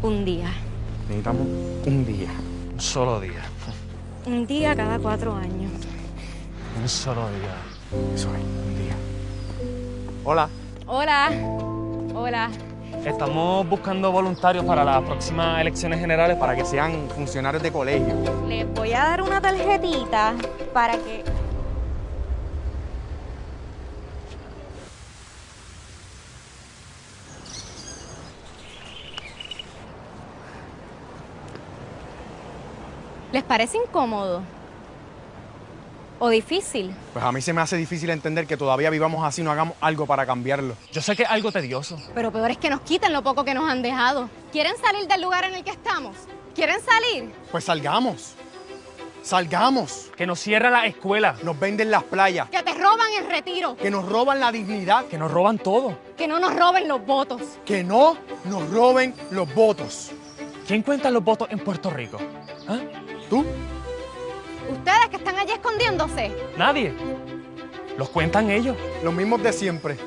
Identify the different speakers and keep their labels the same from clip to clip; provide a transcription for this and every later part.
Speaker 1: Un día.
Speaker 2: Necesitamos un día.
Speaker 3: Un solo día.
Speaker 1: Un día cada cuatro años.
Speaker 3: Un solo día.
Speaker 2: Eso es, un día. Hola.
Speaker 1: Hola. Hola.
Speaker 3: Estamos buscando voluntarios para las próximas elecciones generales
Speaker 2: Para que sean funcionarios de colegio.
Speaker 1: Les voy a dar una tarjetita para que... ¿Les parece incómodo? ¿O difícil?
Speaker 2: Pues a mí se me hace difícil entender que todavía vivamos así y no hagamos algo para cambiarlo.
Speaker 3: Yo sé que es algo tedioso.
Speaker 1: Pero peor es que nos quiten lo poco que nos han dejado. ¿Quieren salir del lugar en el que estamos? ¿Quieren salir?
Speaker 2: Pues salgamos. Salgamos.
Speaker 3: Que nos cierra la escuela.
Speaker 2: Nos venden las playas.
Speaker 1: Que te roban el retiro.
Speaker 2: Que nos roban la dignidad.
Speaker 3: Que nos roban todo.
Speaker 1: Que no nos roben los votos.
Speaker 2: Que no nos roben los votos.
Speaker 3: ¿Quién cuenta los votos en Puerto Rico? ¿Ah?
Speaker 1: Están allí escondiéndose.
Speaker 3: Nadie. Los cuentan ellos.
Speaker 2: Los mismos de siempre.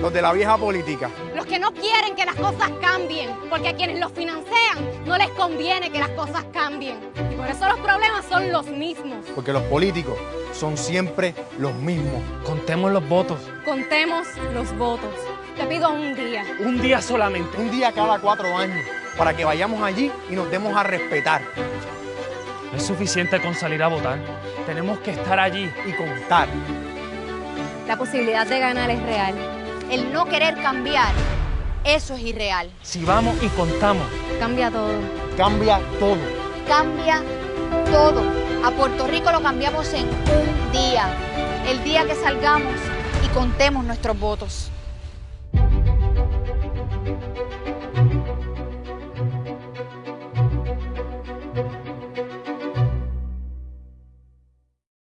Speaker 2: Los de la vieja política.
Speaker 1: Los que no quieren que las cosas cambien, porque a quienes los financian no les conviene que las cosas cambien. Y por eso los problemas son los mismos.
Speaker 2: Porque los políticos son siempre los mismos.
Speaker 3: Contemos los votos.
Speaker 1: Contemos los votos. Te pido un día.
Speaker 3: Un día solamente.
Speaker 2: Un día cada cuatro años. Para que vayamos allí y nos demos a respetar.
Speaker 3: No es suficiente con salir a votar. Tenemos que estar allí.
Speaker 2: Y contar.
Speaker 1: La posibilidad de ganar es real.
Speaker 4: El no querer cambiar, eso es irreal.
Speaker 3: Si vamos y contamos,
Speaker 1: Cambia todo.
Speaker 2: Cambia todo.
Speaker 4: Cambia todo. A Puerto Rico lo cambiamos en un día. El día que salgamos y contemos nuestros votos.